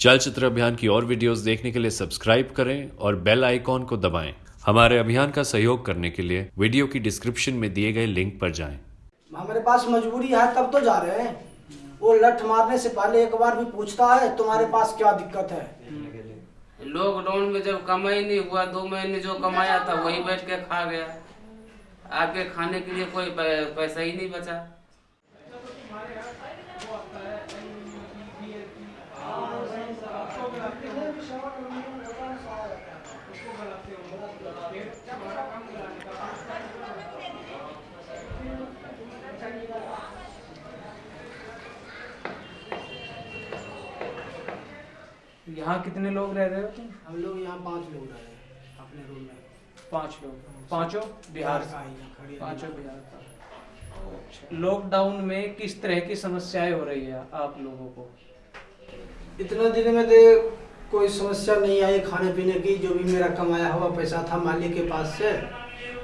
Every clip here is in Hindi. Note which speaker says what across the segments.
Speaker 1: चलचित्र अभियान की और वीडियोस देखने के लिए सब्सक्राइब करें और बेल आइकॉन को दबाएँ। हमारे अभियान का सहयोग करने के लिए वीडियो की डिस्क्रिप्शन में दिए गए लिंक पर जाएँ।
Speaker 2: हमारे पास मजबूरी है तब तो जा रहे हैं। वो लठ मारने से पहले एक बार भी पूछता है तुम्हारे पास क्या दिक्कत है?
Speaker 3: लॉकडाउन में जब कमाई नहीं हुआ दो महीने जो कमाया था वही बैठ के खा गया। आगे खाने के लिए कोई पैसा ही नहीं बचा।
Speaker 4: यहाँ कितने लोग रह रहे हो? तुम
Speaker 2: हम लोग यहाँ पाँच लोग रह रहे हैं अपने रूम में।
Speaker 4: पाँच लोग। पाँचों बिहार
Speaker 2: का।
Speaker 4: पाँचों बिहार का। लॉकडाउन में किस तरह की समस्याएँ हो रही है आप लोगों को?
Speaker 2: इतना दिन में दे कोई समस्या नहीं आई खाने पीने की जो भी मेरा कमाया हुआ पैसा था मालिक के पास से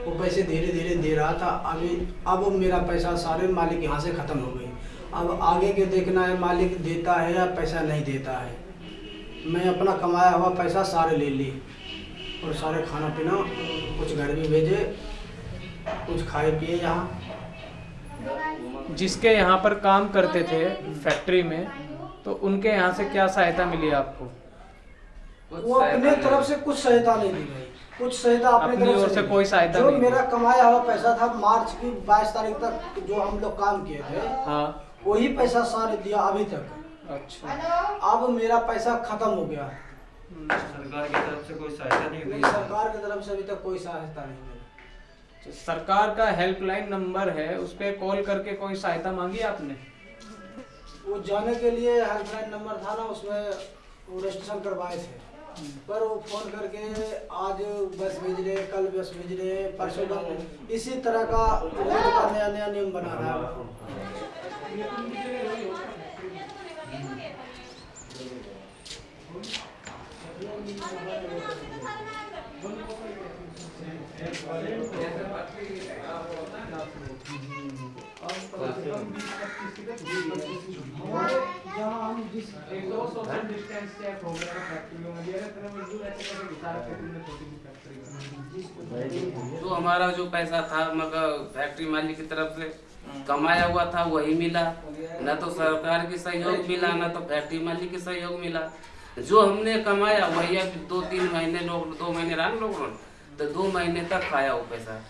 Speaker 2: वो पैसे धीरे धीरे दे रहा था। अभी अब मेरा पैसा सारे मालिक यहाँ से ख़त्म हो गई अब आगे के देखना है मालिक देता है या पैसा नहीं देता है। मैं अपना कमाया हुआ पैसा सारे ले ली और सारे खाना पीना कुछ घर भी भेजे कुछ खाए पिए यहाँ।
Speaker 4: जिसके यहाँ पर काम करते थे फैक्ट्री में तो उनके यहाँ से क्या सहायता मिली आपको?
Speaker 2: वो अपने तरफ़ से कुछ सहायता नहीं दी भाई कुछ सहायता अपनी
Speaker 4: अपनी
Speaker 2: तरफ़
Speaker 4: ओर से कोई सहायता
Speaker 2: जो
Speaker 4: नहीं
Speaker 2: मेरा कमाया हुआ पैसा था मार्च की 22 तारीख तक जो हम लोग काम किए थे
Speaker 4: हाँ।
Speaker 2: वही पैसा सारे दिया अभी तक।
Speaker 4: अच्छा।
Speaker 2: अब मेरा पैसा खत्म हो गया।
Speaker 5: सरकार की तरफ़ से कोई सहायता नहीं हुई
Speaker 2: सरकार की तरफ़ से अभी तक कोई सहायता नहीं मिली
Speaker 4: तो सरकार का हेल्पलाइन नंबर है उस पर कॉल करके कोई सहायता मांगी आपने?
Speaker 2: वो जाने के लिए हेल्पलाइन नंबर था ना उसमें वो रजिस्ट्रेशन करवाए थे। पर वो फ़ोन करके आज बस भेज रहे कल बस भेज रहे परसों बस इसी तरह का नया नया नियम बना रहा है वो। हमारे
Speaker 3: जो हमारा जो पैसा था मगर फैक्ट्री मालिक की तरफ़ से कमाया हुआ था, वही मिला। न तो सरकार की सहयोग मिला, न तो फैक्ट्री मालिक की सहयोग मिला। जो हमने कमाया वही अब दो तीन महीने लोग दो महीने रहा लॉकडाउन तो दो महीने तक खाया वो पैसा।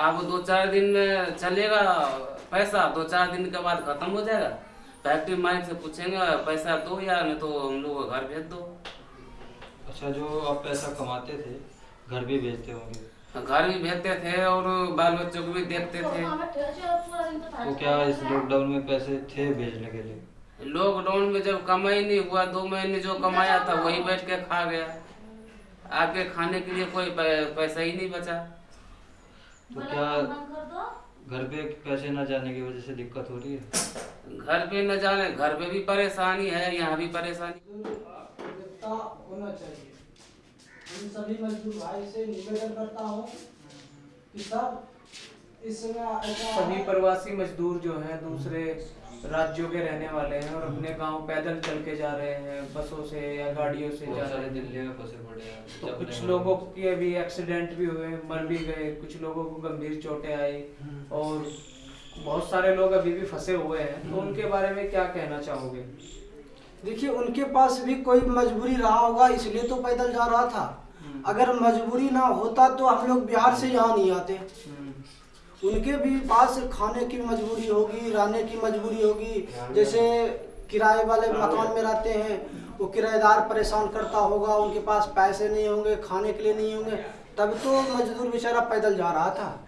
Speaker 3: अब दो चार दिन में चलेगा पैसा दो चार दिन के बाद खत्म हो जाएगा। फैक्ट्री मालिक से पूछेंगे पैसा दो या नहीं तो हम लोग घर भेज दो।
Speaker 5: अच्छा जो आप पैसा कमाते थे घर भी भेजते होंगे?
Speaker 3: घर भी भेजते थे और बाल बच्चों को भी देखते थे।
Speaker 5: तो क्या इस लॉकडाउन में पैसे थे भेजने के लिए?
Speaker 3: लॉकडाउन में जब कमाई नहीं हुआ दो महीने जो कमाया था वही बैठ के खा गया। आगे खाने के लिए कोई पैसा ही नहीं बचा।
Speaker 5: तो क्या घर पे पैसे न जाने की वजह से दिक्कत हो रही है?
Speaker 3: घर पे न जाने घर पे भी परेशानी है यहाँ भी परेशानी।
Speaker 2: होना चाहिए। इन सभी मजदूर भाई से निवेदन करता हूँ कि सब इस समय
Speaker 4: सभी प्रवासी मजदूर जो हैं दूसरे राज्यों के रहने वाले हैं और अपने गाँव पैदल चल के जा रहे हैं बसों से या गाड़ियों से जा रहे हैं।
Speaker 5: दिल्ली में फंसे पड़े हैं
Speaker 4: तो कुछ लोगों के भी एक्सीडेंट भी हुए मर भी गए कुछ लोगों को गंभीर चोटें आई और बहुत सारे लोग अभी भी फंसे हुए हैं। तो उनके बारे में क्या कहना चाहोगे?
Speaker 2: देखिए उनके पास भी कोई मजबूरी रहा होगा इसलिए तो पैदल जा रहा था। अगर मजबूरी ना होता तो हम लोग बिहार से यहाँ नहीं आते। उनके भी पास खाने की मजबूरी होगी रहने की मजबूरी होगी। जैसे किराए वाले मकान में रहते हैं वो किराएदार परेशान करता होगा उनके पास पैसे नहीं होंगे खाने के लिए नहीं होंगे। तब तो मजदूर बेचारा पैदल जा रहा था।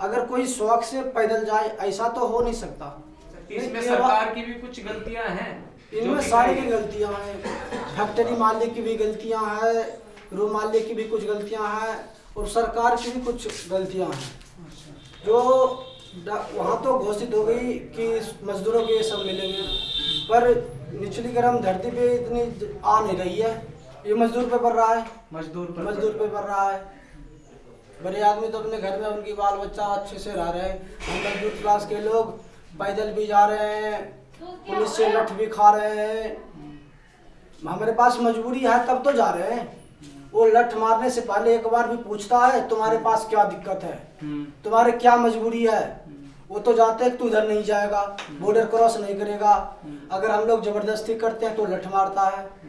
Speaker 2: अगर कोई शौक से पैदल जाए ऐसा तो हो नहीं सकता।
Speaker 4: इसमें सरकार की भी कुछ गलतियाँ हैं?
Speaker 2: इनमें सारी की गलतियाँ हैं। फैक्ट्री मालिक की भी गलतियाँ हैं रूम मालिक की भी कुछ गलतियाँ हैं और सरकार की भी कुछ गलतियाँ हैं। जो वहाँ तो घोषित हो गई कि मजदूरों के सब मिलेंगे पर निचली गर्म धरती पे इतनी आ नहीं रही है। ये मजदूर पे पड़ रहा है।
Speaker 4: मजदूर पर
Speaker 2: मजदूर पे पड़ रहा है। बड़े आदमी तो अपने घर में उनकी बाल बच्चा अच्छे से रह रहे हैं। हम मजदूर क्लास के लोग पैदल भी जा रहे हैं पुलिस से लठ भी खा रहे हैं। हमारे पास मजबूरी है तब तो जा रहे हैं। वो लठ मारने से पहले एक बार भी पूछता है तुम्हारे पास क्या दिक्कत है?
Speaker 4: हम्म,
Speaker 2: तुम्हारे क्या मजबूरी है? वो तो जाते हैं तू उधर नहीं जाएगा बॉर्डर क्रॉस नहीं करेगा। अगर हम लोग ज़बरदस्ती करते हैं तो लठ मारता है।